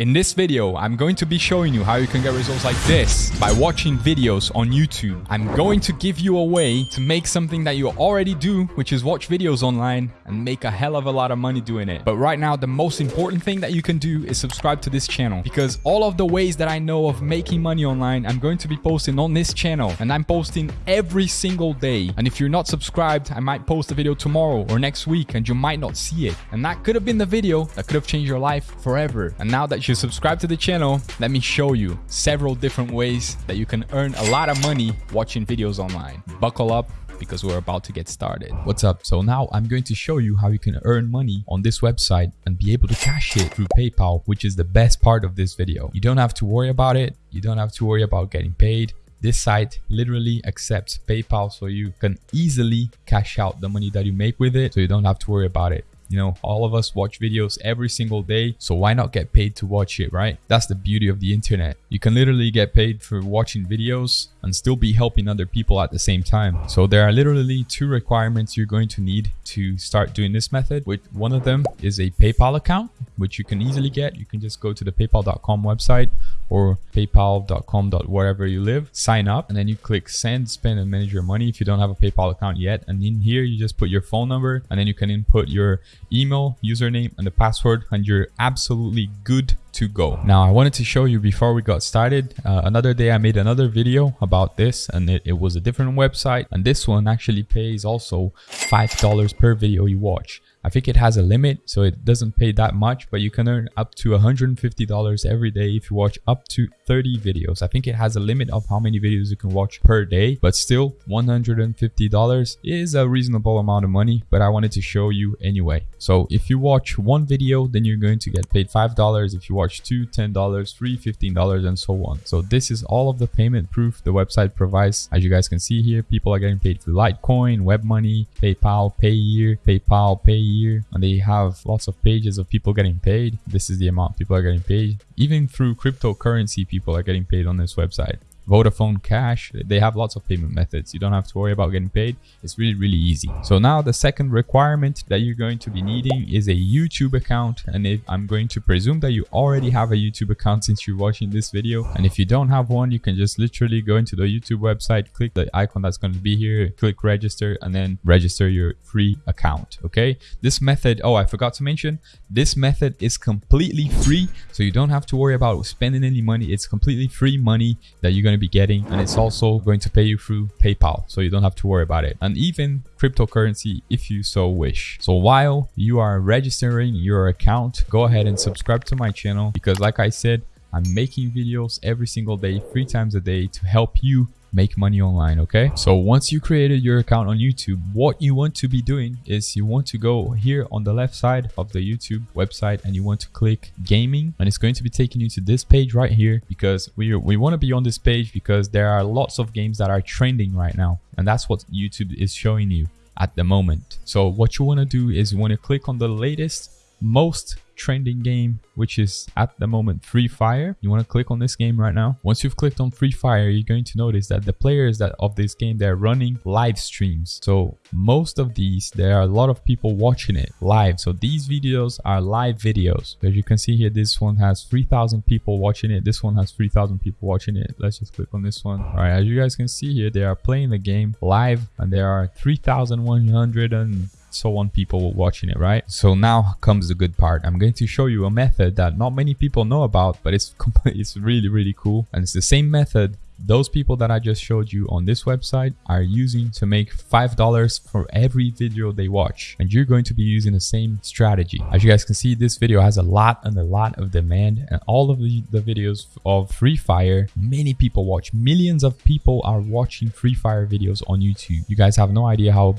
In this video, I'm going to be showing you how you can get results like this by watching videos on YouTube. I'm going to give you a way to make something that you already do, which is watch videos online and make a hell of a lot of money doing it. But right now, the most important thing that you can do is subscribe to this channel because all of the ways that I know of making money online, I'm going to be posting on this channel and I'm posting every single day. And if you're not subscribed, I might post a video tomorrow or next week and you might not see it. And that could have been the video that could have changed your life forever. And now that you subscribe to the channel, let me show you several different ways that you can earn a lot of money watching videos online. Buckle up because we're about to get started. What's up? So now I'm going to show you how you can earn money on this website and be able to cash it through PayPal, which is the best part of this video. You don't have to worry about it. You don't have to worry about getting paid. This site literally accepts PayPal so you can easily cash out the money that you make with it so you don't have to worry about it. You know, all of us watch videos every single day, so why not get paid to watch it, right? That's the beauty of the internet. You can literally get paid for watching videos and still be helping other people at the same time. So there are literally two requirements you're going to need to start doing this method. With one of them is a PayPal account, which you can easily get. You can just go to the paypal.com website or paypal.com wherever you live sign up and then you click send spend and manage your money if you don't have a paypal account yet and in here you just put your phone number and then you can input your email username and the password and you're absolutely good to go. Now I wanted to show you before we got started, uh, another day I made another video about this and it, it was a different website and this one actually pays also $5 per video you watch. I think it has a limit, so it doesn't pay that much, but you can earn up to $150 every day if you watch up to 30 videos. I think it has a limit of how many videos you can watch per day, but still $150 is a reasonable amount of money, but I wanted to show you anyway. So if you watch one video, then you're going to get paid $5. If you watch two, $10, three, $15, and so on. So this is all of the payment proof the website provides. As you guys can see here, people are getting paid through Litecoin, WebMoney, PayPal, Payeer, PayPal, Payeer, and they have lots of pages of people getting paid. This is the amount people are getting paid. Even through cryptocurrency, people are getting paid on this website. Vodafone Cash, they have lots of payment methods. You don't have to worry about getting paid. It's really, really easy. So now the second requirement that you're going to be needing is a YouTube account. And if I'm going to presume that you already have a YouTube account since you're watching this video. And if you don't have one, you can just literally go into the YouTube website, click the icon that's going to be here, click register, and then register your free account. Okay. This method, oh, I forgot to mention, this method is completely free. So you don't have to worry about spending any money. It's completely free money that you're going to be getting and it's also going to pay you through PayPal so you don't have to worry about it and even cryptocurrency if you so wish. So while you are registering your account, go ahead and subscribe to my channel because like I said, I'm making videos every single day, three times a day to help you make money online okay? So once you created your account on youtube what you want to be doing is you want to go here on the left side of the youtube website and you want to click gaming. And it's going to be taking you to this page right here because we we want to be on this page because there are lots of games that are trending right now. And that's what youtube is showing you at the moment. So what you want to do is you want to click on the latest most trending game, which is at the moment Free Fire. You want to click on this game right now. Once you've clicked on Free Fire, you're going to notice that the players that of this game, they're running live streams. So most of these, there are a lot of people watching it live. So these videos are live videos. As you can see here, this one has 3,000 people watching it. This one has 3,000 people watching it. Let's just click on this one. All right, as you guys can see here, they are playing the game live and there are 3,100 and so on people watching it right so now comes the good part i'm going to show you a method that not many people know about but it's it's really really cool and it's the same method those people that I just showed you on this website are using to make $5 for every video they watch. And you're going to be using the same strategy. As you guys can see, this video has a lot and a lot of demand and all of the, the videos of Free Fire, many people watch. Millions of people are watching Free Fire videos on YouTube. You guys have no idea how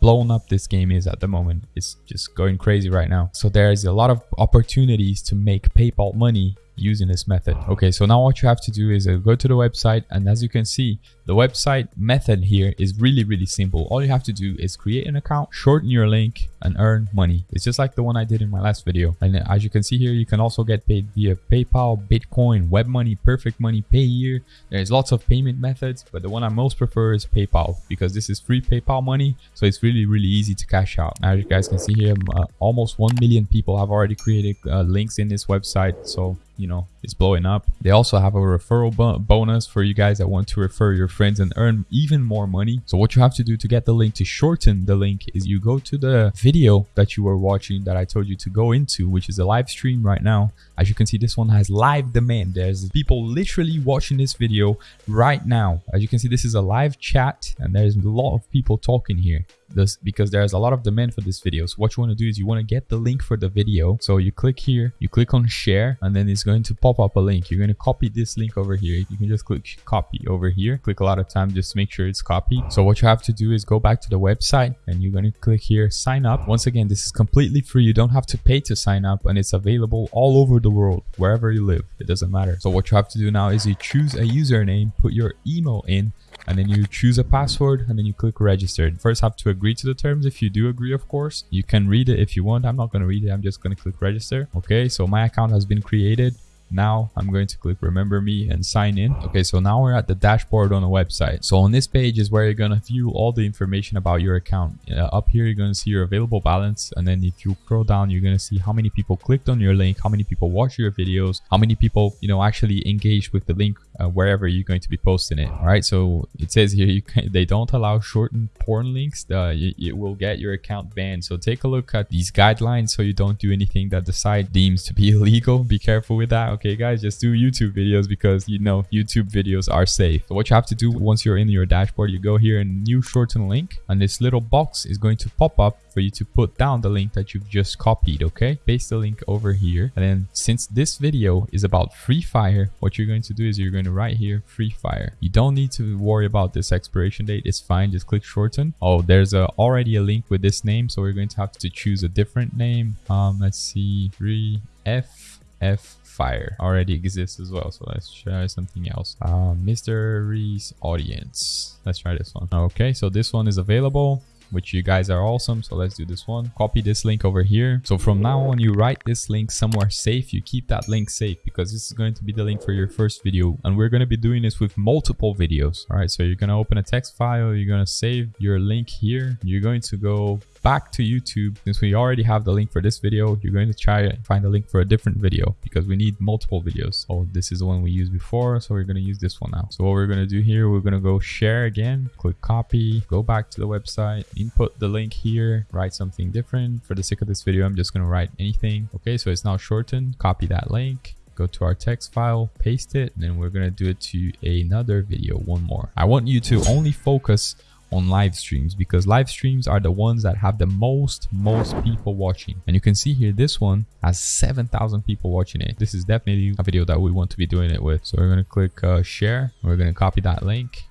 blown up this game is at the moment. It's just going crazy right now. So there's a lot of opportunities to make PayPal money using this method. Okay, so now what you have to do is uh, go to the website and as you can see, the website method here is really, really simple. All you have to do is create an account, shorten your link and earn money. It's just like the one I did in my last video. And as you can see here, you can also get paid via PayPal, Bitcoin, WebMoney, Perfect Money, Payeer. There's lots of payment methods, but the one I most prefer is PayPal because this is free PayPal money. So it's really, really easy to cash out. As you guys can see here, uh, almost 1 million people have already created uh, links in this website. So you know, is blowing up. They also have a referral bo bonus for you guys that want to refer your friends and earn even more money. So what you have to do to get the link to shorten the link is you go to the video that you were watching that I told you to go into, which is a live stream right now. As you can see, this one has live demand. There's people literally watching this video right now. As you can see, this is a live chat and there's a lot of people talking here this because there's a lot of demand for this video. So what you want to do is you want to get the link for the video. So you click here, you click on share, and then it's going to pop up a link. You're going to copy this link over here. You can just click copy over here. Click a lot of time just make sure it's copied. So what you have to do is go back to the website and you're going to click here, sign up. Once again, this is completely free. You don't have to pay to sign up and it's available all over the world, wherever you live. It doesn't matter. So what you have to do now is you choose a username, put your email in, and then you choose a password and then you click register. First have to agree to the terms. If you do agree, of course, you can read it if you want. I'm not going to read it. I'm just going to click register. Okay, so my account has been created. Now I'm going to click remember me and sign in. Okay, so now we're at the dashboard on the website. So on this page is where you're going to view all the information about your account. Uh, up here, you're going to see your available balance. And then if you scroll down, you're going to see how many people clicked on your link, how many people watch your videos, how many people, you know, actually engaged with the link uh, wherever you're going to be posting it. All right, so it says here you can, they don't allow shortened porn links. Uh, it will get your account banned. So take a look at these guidelines so you don't do anything that the site deems to be illegal. Be careful with that guys just do youtube videos because you know youtube videos are safe. So what you have to do once you're in your dashboard you go here and new shorten link and this little box is going to pop up for you to put down the link that you've just copied okay? Paste the link over here and then since this video is about free fire what you're going to do is you're going to write here free fire. You don't need to worry about this expiration date it's fine just click shorten. Oh there's a, already a link with this name so we're going to have to choose a different name. Um let's see 3f f fire already exists as well so let's try something else. Uh, mysteries audience. Let's try this one. Okay so this one is available which you guys are awesome so let's do this one. Copy this link over here. So from now on you write this link somewhere safe. You keep that link safe because this is going to be the link for your first video and we're going to be doing this with multiple videos. All right so you're going to open a text file you're going to save your link here. You're going to go back to YouTube, since we already have the link for this video, you're going to try and find a link for a different video because we need multiple videos. Oh, this is the one we used before, so we're going to use this one now. So what we're going to do here, we're going to go share again, click copy, go back to the website, input the link here, write something different. For the sake of this video, I'm just going to write anything. Okay, so it's now shortened, copy that link, go to our text file, paste it, and then we're going to do it to another video, one more. I want you to only focus on live streams because live streams are the ones that have the most most people watching. And you can see here this one has 7,000 people watching it. This is definitely a video that we want to be doing it with. So we're going to click uh, share. We're going to copy that link.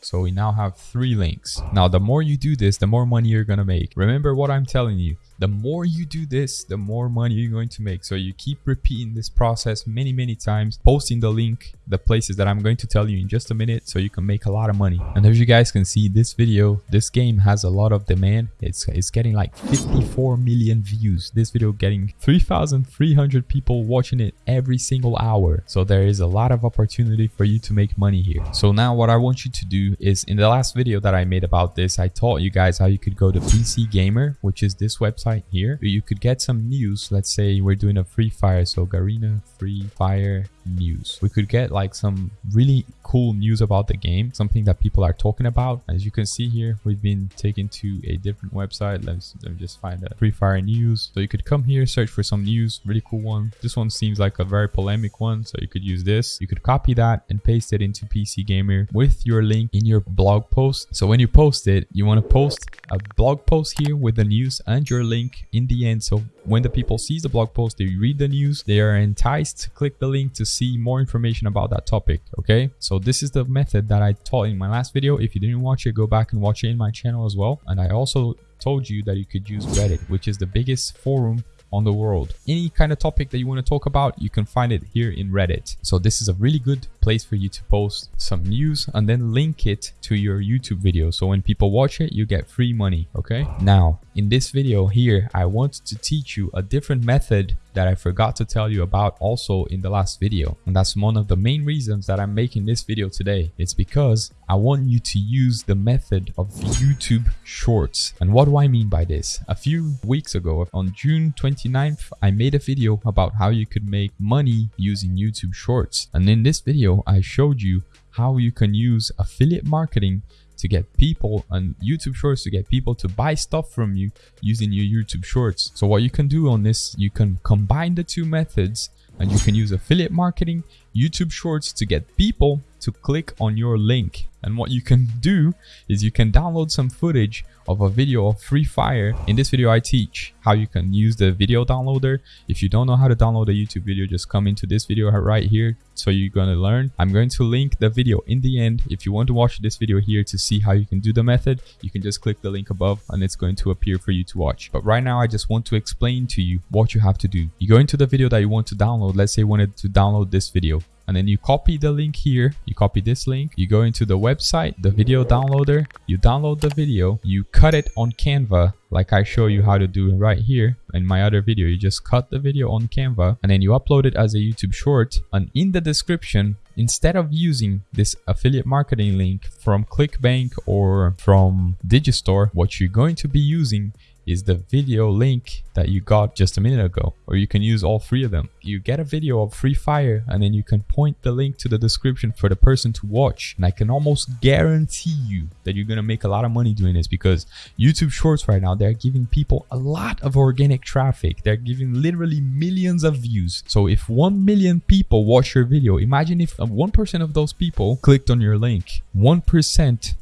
So we now have three links. Now the more you do this the more money you're to make. Remember what i'm telling you the more you do this the more money you're going to make. So you keep repeating this process many many times posting the link the places that i'm going to tell you in just a minute so you can make a lot of money. And as you guys can see this video this game has a lot of demand. It's it's getting like 54 million views. This video getting 3300 people watching it every single hour. So there is a lot of opportunity for you to make money here. So now what i want you to do is in the last video that i made about this i taught you guys how you could go to pc gamer which is this website website here, you could get some news. Let's say we're doing a free fire. So Garena free fire news. We could get like some really cool news about the game, something that people are talking about. As you can see here, we've been taken to a different website. Let's, let me just find a free fire news. So you could come here, search for some news, really cool one. This one seems like a very polemic one. So you could use this. You could copy that and paste it into PC Gamer with your link in your blog post. So when you post it, you want to post a blog post here with the news and your link in the end. So when the people sees the blog post, they read the news, they are enticed to click the link to see more information about that topic. Okay, so this is the method that I taught in my last video. If you didn't watch it, go back and watch it in my channel as well. And I also told you that you could use Reddit, which is the biggest forum on the world. Any kind of topic that you want to talk about, you can find it here in Reddit. So this is a really good place for you to post some news and then link it to your YouTube video. So when people watch it, you get free money. Okay. Now in this video here, I want to teach you a different method that I forgot to tell you about also in the last video. And that's one of the main reasons that I'm making this video today. It's because I want you to use the method of YouTube Shorts. And what do I mean by this? A few weeks ago, on June 29th, I made a video about how you could make money using YouTube Shorts. And in this video, I showed you how you can use affiliate marketing to get people on YouTube Shorts to get people to buy stuff from you using your YouTube Shorts. So what you can do on this, you can combine the two methods and you can use affiliate marketing, YouTube Shorts to get people to click on your link. And what you can do is you can download some footage of a video of Free Fire. In this video, I teach how you can use the video downloader. If you don't know how to download a YouTube video, just come into this video right here. So you're going to learn. I'm going to link the video in the end. If you want to watch this video here to see how you can do the method, you can just click the link above and it's going to appear for you to watch. But right now, I just want to explain to you what you have to do. You go into the video that you want to download. Let's say you wanted to download this video and then you copy the link here. You copy this link. You go into the website the video downloader. You download the video. You cut it on canva like i show you how to do right here in my other video. You just cut the video on canva and then you upload it as a youtube short. And in the description instead of using this affiliate marketing link from clickbank or from digistore what you're going to be using is the video link that you got just a minute ago or you can use all three of them. You get a video of free fire and then you can point the link to the description for the person to watch. And i can almost guarantee you that you're gonna make a lot of money doing this because youtube shorts right now they're giving people a lot of organic traffic. They're giving literally millions of views. So if 1 million people watch your video imagine if uh, 1% of those people clicked on your link. 1%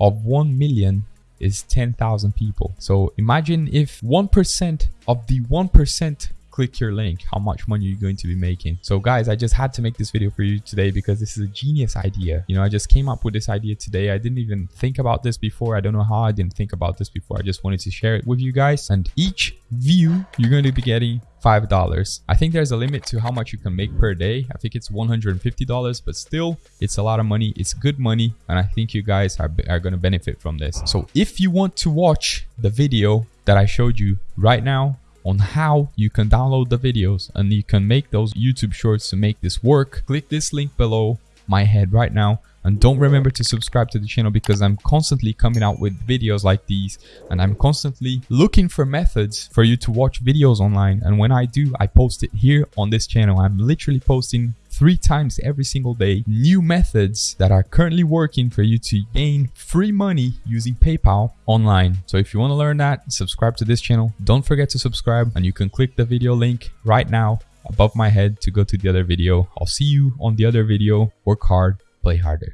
of 1 million is 10,000 people. So imagine if 1% of the 1% click your link how much money you're going to be making. So guys i just had to make this video for you today because this is a genius idea. You know i just came up with this idea today. I didn't even think about this before. I don't know how i didn't think about this before. I just wanted to share it with you guys. And each view you're going to be getting five dollars. I think there's a limit to how much you can make per day. I think it's 150 dollars but still it's a lot of money. It's good money. And i think you guys are, are going to benefit from this. So if you want to watch the video that i showed you right now on how you can download the videos and you can make those YouTube shorts to make this work, click this link below my head right now. And don't remember to subscribe to the channel because I'm constantly coming out with videos like these and I'm constantly looking for methods for you to watch videos online. And when I do I post it here on this channel. I'm literally posting three times every single day new methods that are currently working for you to gain free money using PayPal online. So if you want to learn that, subscribe to this channel. Don't forget to subscribe and you can click the video link right now above my head to go to the other video. I'll see you on the other video. Work hard, play harder.